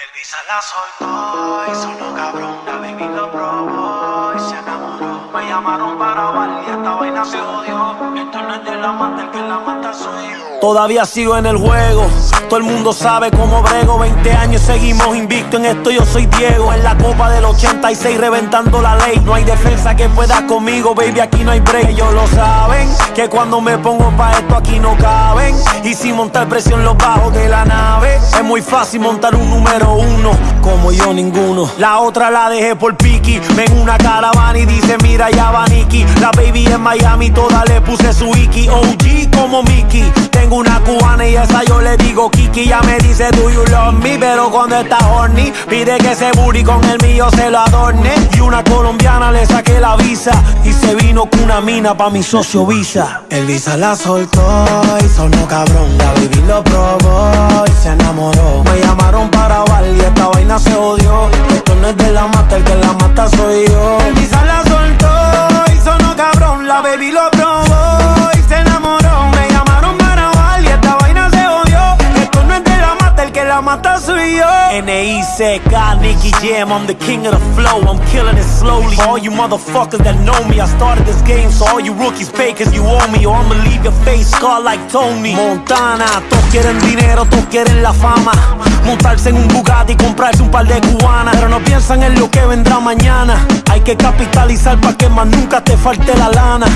Elvisa la soltó y sonó cabrón, la baby lo probó y se enamoró. Me llamaron para bailar y esta vaina se odió. Esto no es de la mata, el que la mata soy yo. Todavía sigo en el juego, todo el mundo sabe cómo brego. 20 años seguimos invicto en esto, yo soy Diego. En la copa del 86 reventando la ley. No hay defensa que pueda conmigo, baby, aquí no hay break. Ellos lo saben, que cuando me pongo pa' esto aquí no caben. Y sin montar presión los bajos de la nave, es muy fácil montar un número uno, como yo ninguno. La otra la dejé por Piki, ven una caravana y dice mira ya va Nicky. La baby en Miami, toda le puse su Iki. OG como Mickey, tengo una cubana y esa yo le digo Kiki. Ya me dice do you love me, pero cuando está horny, pide que ese booty con el mío se lo adorne. Y una colombiana le saqué la visa y se vino con una mina pa' mi socio Visa. El Visa la soltó y sonó cabrón, la baby lo probó y se enamoró. Me llamaron para bailar y esta vaina se odió. Esto no es de la mata, el que la mata soy yo. El Visa la soltó y sonó cabrón, la baby lo probó la mata soy yo. N.I.C.K. Nicky Jam, I'm the king of the flow, I'm killing it slowly. For all you motherfuckers that know me, I started this game, so all you rookies cause you owe me, or I'ma leave your face scarred like Tony. Montana, todos quieren dinero, todos quieren la fama. Montarse en un Bugatti y comprarse un par de cubanas. Pero no piensan en lo que vendrá mañana. Hay que capitalizar para que más nunca te falte la lana.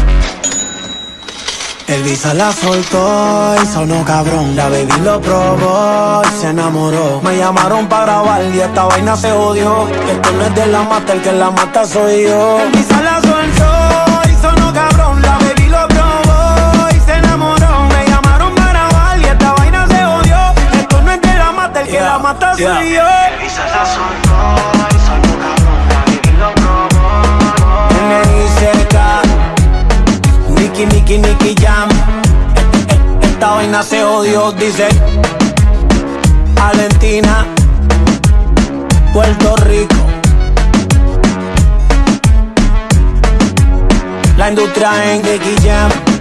El Visa la soltó y sonó cabrón. La baby lo probó y se enamoró. Me llamaron para grabar y esta vaina se odió. Esto no es de la mata, el que la mata soy yo. El Visa la soltó y sonó cabrón. La baby lo probó y se enamoró. Me llamaron para grabar y esta vaina se odió. Esto no es de la mata, el que la mata soy yo. El Visa la soltó y sonó cabrón. La baby lo probó. Jam. Se odió, dice Valentina, Puerto Rico. La industria en Jam.